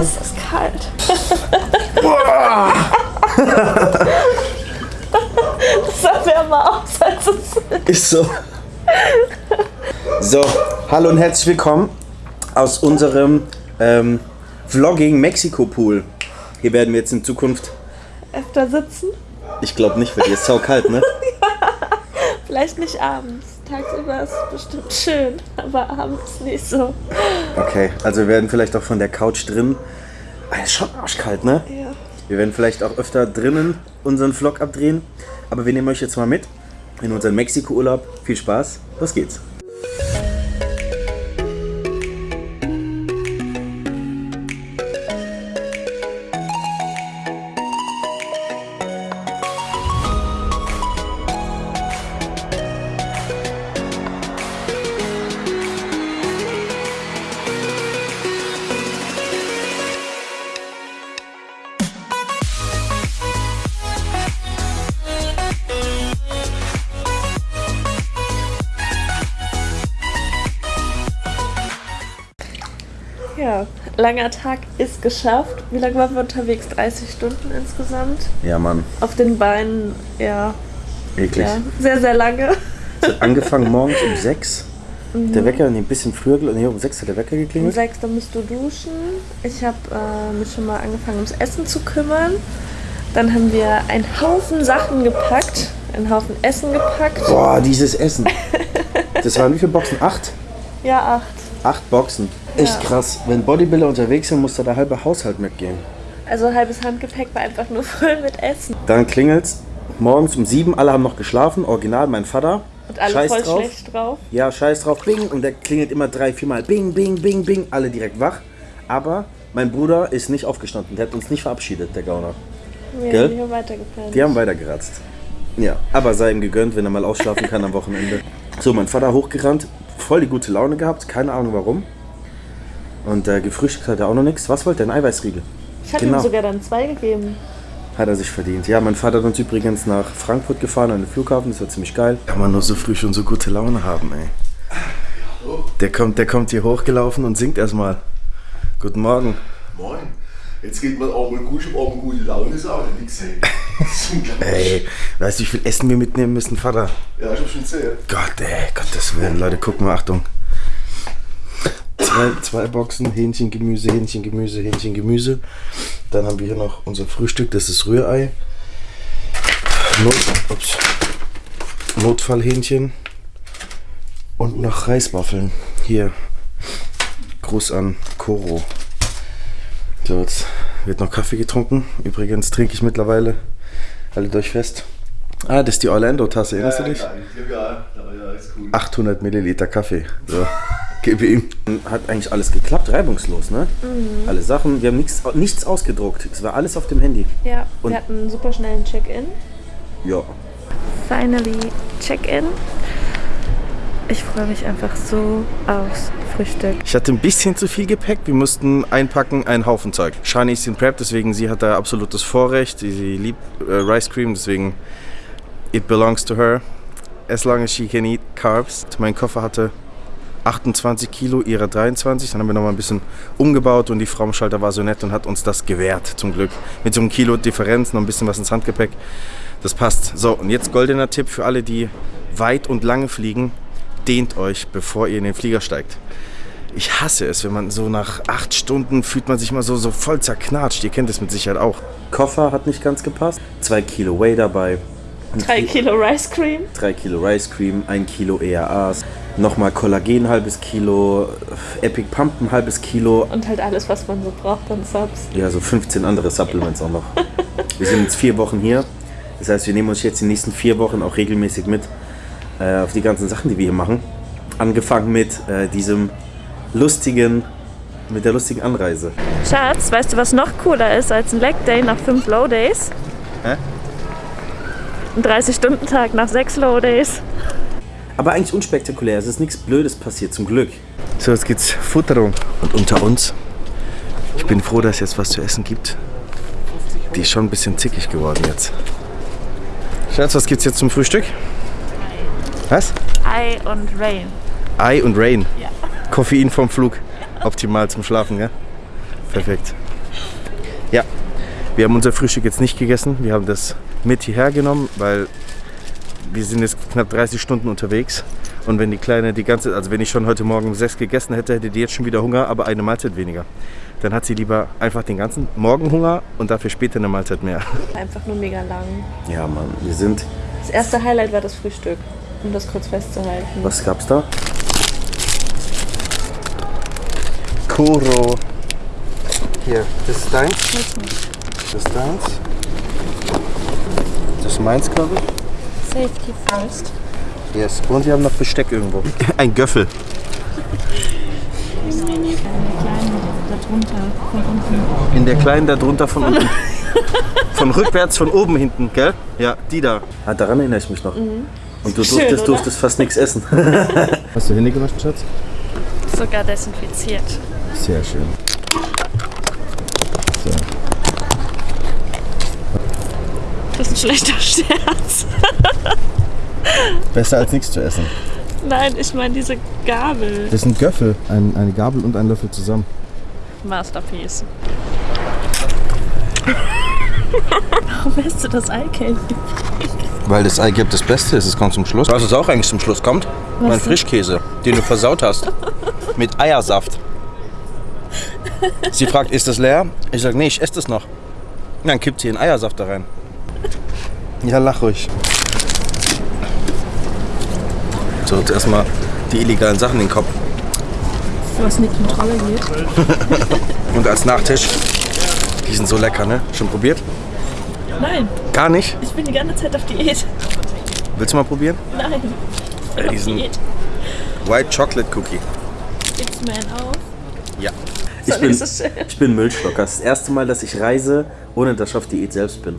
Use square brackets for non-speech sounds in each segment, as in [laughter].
Es ist kalt. [laughs] das sah wärmer aus, als es Ist so. So, hallo und herzlich willkommen aus unserem ähm, Vlogging Mexiko Pool. Hier werden wir jetzt in Zukunft, öfter sitzen. ich glaube nicht, weil hier ist sau kalt, ne? Vielleicht nicht abends. Tagsüber ist bestimmt schön, aber abends nicht so. Okay, also wir werden vielleicht auch von der Couch drin. Ah, ist schon arschkalt, ne? Ja. Wir werden vielleicht auch öfter drinnen unseren Vlog abdrehen. Aber wir nehmen euch jetzt mal mit in unseren Mexiko-Urlaub. Viel Spaß, los geht's. Ja, langer Tag ist geschafft. Wie lange waren wir unterwegs? 30 Stunden insgesamt. Ja, Mann, Auf den Beinen, ja, eklig. ja sehr, sehr lange. Es hat angefangen morgens um 6. Der Wecker, nee, ein bisschen früher, nee, um 6 hat der Wecker Um geklingelt. sechs, dann musst du duschen. Ich habe äh, mich schon mal angefangen, ums Essen zu kümmern. Dann haben wir einen Haufen Sachen gepackt, einen Haufen Essen gepackt. Boah, dieses Essen. Das waren wie viele Boxen? Acht? Ja, acht. Acht Boxen. Echt Ja. krass. Wenn Bodybuilder unterwegs sind, muss da der halbe Haushalt mitgehen. Also halbes Handgepäck war einfach nur [laughs] voll mit Essen. Dann klingelt's morgens um sieben, alle haben noch geschlafen, original mein Vater. Und alle Scheiß voll drauf. schlecht drauf. Ja, scheiß drauf, bing. Und der klingelt immer drei, viermal, bing, bing, bing, bing. Alle direkt wach. Aber mein Bruder ist nicht aufgestanden. Der hat uns nicht verabschiedet, der Gauner. Wir Gell? haben hier weitergepennt. Die haben weitergeratzt. Ja, aber sei ihm gegönnt, wenn er mal ausschlafen kann am Wochenende. So, mein Vater hochgerannt, voll die gute Laune gehabt, keine Ahnung warum. Und äh, gefrühstückt hat er auch noch nichts. Was wollte er? Ein Eiweißriegel. Ich hatte Genau. ihm sogar dann zwei gegeben. Hat er sich verdient. Ja, mein Vater hat uns übrigens nach Frankfurt gefahren, an den Flughafen. Das war ziemlich geil. Kann man nur so früh schon so gute Laune haben, ey. Der kommt, der kommt hier hochgelaufen und singt erstmal. Guten Morgen. Moin. Jetzt geht man auch mal gut, ich hab auch mal gute Laune, ist auch nix, ey. Ey, weißt du, wie viel Essen wir mitnehmen müssen, Vater? Ja, ich hab schon gesehen. Gott, ey, Gottes Willen. Leute, gucken mal, Achtung. Zwei, zwei Boxen, Hähnchen, Gemüse, Hähnchen, Gemüse, Hähnchen, Gemüse. Dann haben wir hier noch unser Frühstück, das ist Rührei. Not, ups, Notfallhähnchen. Und noch Reiswaffeln. Hier. Gruß an Koro. So, jetzt wird noch Kaffee getrunken. Übrigens trinke ich mittlerweile. Haltet euch fest. Ah, das ist die Orlando-Tasse, erinnerst du dich? Ja, ja, ja, ja, ist cool. 800 Milliliter Kaffee. So, gib ihm. Hat eigentlich alles geklappt, reibungslos, ne? Alle Sachen, wir haben nichts, nichts ausgedruckt. Es war alles auf dem Handy. Ja, Und- wir hatten einen super schnellen Check-in. Ja. Finally Check-in. Ich freue mich einfach so aufs Frühstück. Ich hatte ein bisschen zu viel Gepäck. Wir mussten einpacken, einen Haufen Zeug. Shani ist in Prep, deswegen sie hat da absolutes Vorrecht. Sie, sie liebt äh, Rice Cream, deswegen it belongs to her. As long as she can eat carbs. Mein Koffer hatte 28 Kilo, ihre 23. Dann haben wir noch mal ein bisschen umgebaut und die Frau am Schalter war so nett und hat uns das gewährt, zum Glück. Mit so einem Kilo Differenz, noch ein bisschen was ins Handgepäck. Das passt. So, und jetzt goldener Tipp für alle, die weit und lange fliegen. Dehnt euch, bevor ihr in den Flieger steigt. Ich hasse es, wenn man so nach acht Stunden fühlt man sich mal so, so voll zerknatscht. Ihr kennt es mit Sicherheit auch. Koffer hat nicht ganz gepasst. Zwei Kilo Whey dabei. Drei Kilo Rice Cream. 3 Kilo Rice Cream, 1 Kilo ERAs, nochmal Kollagen ein halbes Kilo, Epic Pump ein halbes Kilo, Und halt alles, was man so braucht an Subs. ja so 15 andere Supplements auch noch. Wir sind jetzt vier Wochen hier, das heißt wir nehmen uns jetzt die nächsten vier Wochen auch regelmäßig mit äh, auf die ganzen Sachen, die wir hier machen. Angefangen mit äh, diesem lustigen, mit der lustigen Anreise. Schatz, weißt du, was noch cooler ist als ein Leg Day nach fünf Low Days? Hä? Ein 30-Stunden-Tag nach sechs Low Days. Aber eigentlich unspektakulär, es ist nichts Blödes passiert, zum Glück. So, jetzt geht's Futterung. Und unter uns, ich bin froh, dass es jetzt was zu essen gibt. Die ist schon ein bisschen zickig geworden jetzt. Schatz, was gibt's jetzt zum Frühstück? Was? Ei und Rain. Ei und Rain. Koffein vom Flug. Optimal zum Schlafen, ja? Perfekt. Ja, wir haben unser Frühstück jetzt nicht gegessen. Wir haben das mit hierher genommen, weil wir sind jetzt knapp 30 Stunden unterwegs. Und wenn die Kleine die ganze, also wenn ich schon heute Morgen um sechs gegessen hätte, hätte die jetzt schon wieder Hunger, aber eine Mahlzeit weniger. Dann hat sie lieber einfach den ganzen Morgen Hunger und dafür später eine Mahlzeit mehr. [laughs] Einfach nur mega lang. Ja, Mann, wir sind. Das erste Highlight war das Frühstück, um das kurz festzuhalten. Was gab's da? Kuro. Hier, das ist deins. Das ist deins. Das ist meins, glaube ich. Safety first. Yes. Und wir haben noch Besteck irgendwo. [laughs] Ein Göffel. darunter von unten. In der kleinen da drunter von [laughs] unten. Von rückwärts, von oben hinten, gell? Ja, die da. Ah, daran erinnere ich mich noch. Und du Schön, durftest, oder? durftest fast nichts essen. [laughs] Hast du Hände gewaschen, Schatz? Sogar desinfiziert. Sehr schön. So. Das ist ein schlechter [laughs] Scherz. Besser als nichts zu essen. Nein, ich meine diese Gabel. Das ist ein Göffel. Ein, eine Gabel und ein Löffel zusammen. Masterpiece. Warum isst du das Eigelb? Weil das Eigelb das Beste ist, es kommt zum Schluss. Was es auch eigentlich zum Schluss kommt? mein Frischkäse, den du versaut hast. [laughs] Mit Eiersaft. Sie fragt, ist das leer? Ich sage, nee, ich esse das noch. Dann kippt sie den Eiersaft da rein. Ja, lach ruhig. So, jetzt erstmal die illegalen Sachen in den Kopf. Was in die Kontrolle geht. Und als Nachtisch, die sind so lecker, ne? Schon probiert? Nein, Gar nicht? ich bin die ganze Zeit auf Diät. Willst du mal probieren? Nein. Äh, diesen Diät. White Chocolate Cookie. Gibt's mir einen auf? Ja. Ich bin, ich bin Müllschlucker. Das erste Mal, dass ich reise, ohne dass ich auf Diät selbst bin.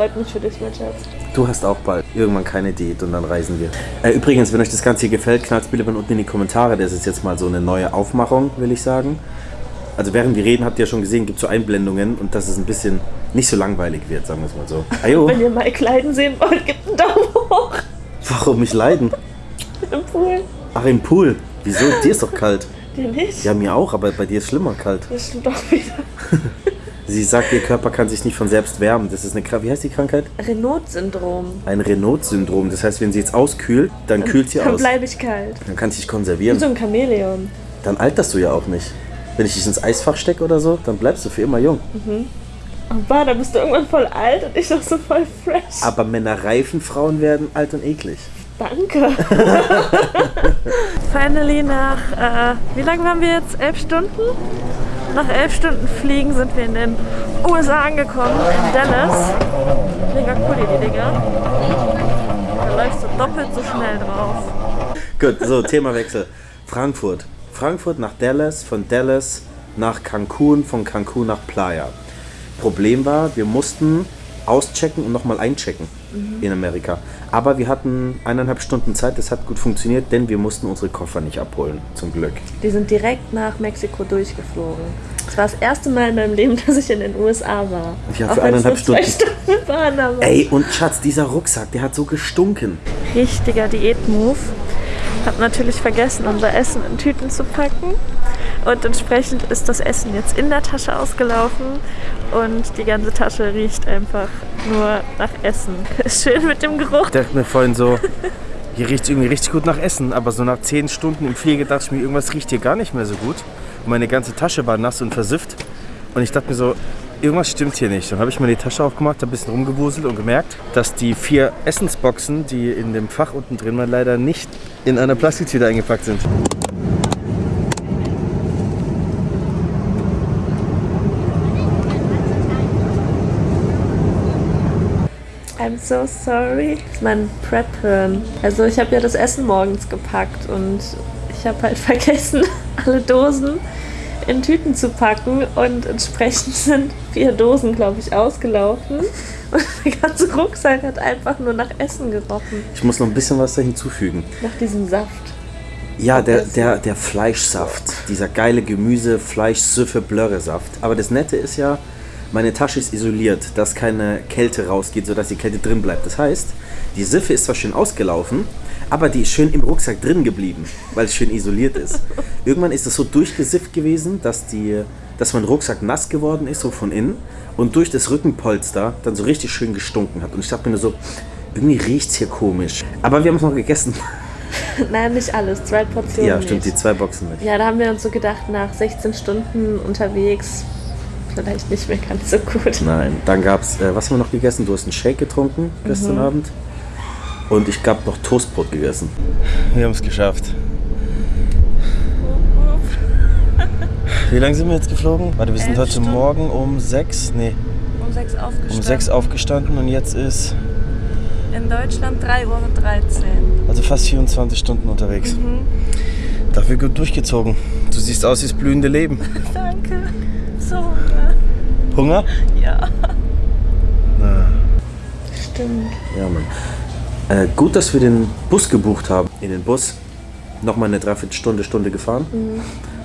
Freut mich für dich, mein Schatz. Du hast auch bald irgendwann keine Diät und dann reisen wir. Äh, übrigens, wenn euch das Ganze hier gefällt, knallt bitte unten in die Kommentare. Das ist jetzt mal so eine neue Aufmachung, will ich sagen. Also während wir reden, habt ihr ja schon gesehen, gibt es so Einblendungen und dass es ein bisschen nicht so langweilig wird, sagen wir es mal so. [laughs] Ajo, Wenn ihr Mike leiden sehen wollt, gebt einen Daumen hoch warum mich leiden? [laughs] im Pool. Ach, im Pool. Wieso? Dir ist doch kalt. Dir nicht? Ja, mir auch, aber bei dir ist schlimmer kalt. Das stimmt auch wieder. [laughs] Sie sagt, ihr Körper kann sich nicht von selbst wärmen. Das ist eine, Kra- wie heißt die Krankheit? Renault-Syndrom. Ein Renault-Syndrom. Das heißt, wenn sie jetzt auskühlt, dann kühlt sie Dann aus. bleibe ich kalt. Dann kann sie sich Wie konservieren. so ein Chamäleon. Dann alterst du ja auch nicht. Wenn ich dich ins Eisfach stecke oder so, dann bleibst du für immer jung. Aber da bist du irgendwann voll alt und ich noch so voll fresh. Aber Männer reifen, Frauen werden alt und eklig. Danke. [laughs] Finally nach, äh, wie lange waren wir jetzt? Elf Stunden? Nach elf Stunden Fliegen sind wir in den USA angekommen, in Dallas. Mega cool die Dinger. Da läufst du doppelt so schnell drauf. Gut, so, Themawechsel. Frankfurt. Frankfurt nach Dallas, von Dallas nach Cancun, von Cancun nach Playa. Problem war, wir mussten auschecken und nochmal einchecken in Amerika. Aber wir hatten eineinhalb Stunden Zeit, das hat gut funktioniert, denn wir mussten unsere Koffer nicht abholen, zum Glück. Die sind direkt nach Mexiko durchgeflogen. Das war das erste Mal in meinem Leben, [laughs] dass ich in den USA war. Ja, Auch für es eineinhalb Stunden. Stunden waren, aber Ey, und Schatz, dieser Rucksack, der hat so gestunken. richtiger Diät-Move. Hab natürlich vergessen, unser Essen in Tüten zu packen. Und entsprechend ist das Essen jetzt in der Tasche ausgelaufen. Und die ganze Tasche riecht einfach nur nach Essen. [laughs] Schön mit dem Geruch. Ich dachte mir vorhin so, hier riecht es irgendwie richtig gut nach Essen, aber so nach 10 Stunden im Flieger dachte ich mir, irgendwas riecht hier gar nicht mehr so gut. Und meine ganze Tasche war nass und versifft. Und ich dachte mir so, irgendwas stimmt hier nicht. Dann habe ich mir die Tasche aufgemacht, ein bisschen rumgewuselt und gemerkt, dass die vier Essensboxen, die in dem Fach unten drin waren, leider nicht in einer Plastiktüte eingepackt sind. I'm so sorry. Das ist mein Prep-Hirn. Also ich habe ja das Essen morgens gepackt und ich habe halt [laughs] vergessen, alle Dosen in Tüten zu packen und entsprechend [laughs] sind vier Dosen, glaube ich, ausgelaufen. [laughs] Und der ganze Rucksack hat einfach nur nach Essen gerochen. Ich muss noch ein bisschen was da hinzufügen. Nach diesem Saft. Ja, der, der, der Fleischsaft, dieser geile Gemüse, Fleisch, Süffe, Blöre-Saft. Aber das Nette ist ja, meine Tasche ist isoliert, dass keine Kälte rausgeht, sodass die Kälte drin bleibt. Das heißt, Die Siffe ist zwar schön ausgelaufen, aber die ist schön im Rucksack drin geblieben, weil es schön isoliert ist. [laughs] Irgendwann ist es so durchgesifft gewesen, dass, die, dass mein Rucksack nass geworden ist, so von innen, und durch das Rückenpolster dann so richtig schön gestunken hat. Und ich dachte mir nur so, irgendwie riecht es hier komisch. Aber wir haben es noch gegessen. [laughs] Nein, nicht alles. Zwei Portionen. Ja, stimmt, die nicht. zwei Boxen nicht. Ja, da haben wir uns so gedacht, nach 16 Stunden unterwegs vielleicht nicht mehr ganz so gut. Nein, dann gab es, äh, was haben wir noch gegessen? Du hast einen Shake getrunken gestern Abend. Und ich habe noch Toastbrot gegessen. Wir haben es geschafft. [laughs] Wie lange sind wir jetzt geflogen? Warte, wir sind heute Stunden. Morgen um 6, nee, Um sechs aufgestanden. um 6 aufgestanden und jetzt ist In Deutschland 3 Uhr 13. also fast 24 Stunden unterwegs. Dafür gut durchgezogen. Du siehst aus wie das blühende Leben. [laughs] Danke. So Hunger. Hunger? Ja. Na, Stimmt. Ja, Mann. Äh, gut, dass wir den Bus gebucht haben. In den Bus nochmal eine Dreiviertelstunde, Stunde gefahren.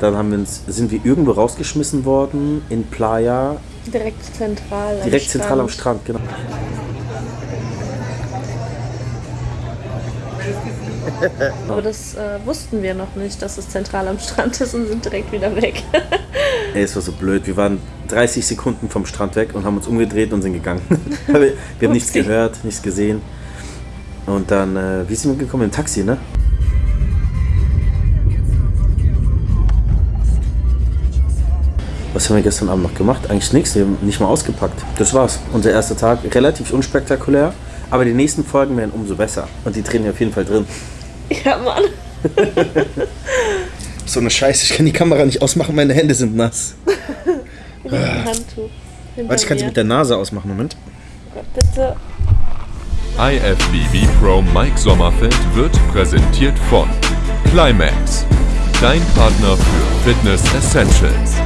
Dann haben wir uns, sind wir irgendwo rausgeschmissen worden in Playa, Direkt zentral. am direkt zentral am Strand. Strand, genau. [laughs] Aber das äh, wussten wir noch nicht, dass es zentral am Strand ist und sind direkt wieder weg. [laughs] Ey, es war so blöd. Wir waren 30 Sekunden vom Strand weg und haben uns umgedreht und sind gegangen. [laughs] wir wir haben nichts gehört, nichts gesehen. Und dann, äh, wie sind wir gekommen? Im Taxi, ne? Was haben wir gestern Abend noch gemacht? Eigentlich nichts, wir haben nicht mal ausgepackt. Das war's. Unser erster Tag, relativ unspektakulär, aber die nächsten Folgen werden umso besser. Und die drehen wir auf jeden Fall drin. [laughs] ja, Mann. [laughs] so eine Scheiße, ich kann die Kamera nicht ausmachen, meine Hände sind nass. [laughs] Handtuch. Hinter Warte, ich kann sie mit der Nase ausmachen, Moment. Gott, bitte. IFBB Pro Mike Sommerfeld wird präsentiert von Climax, dein Partner für Fitness Essentials.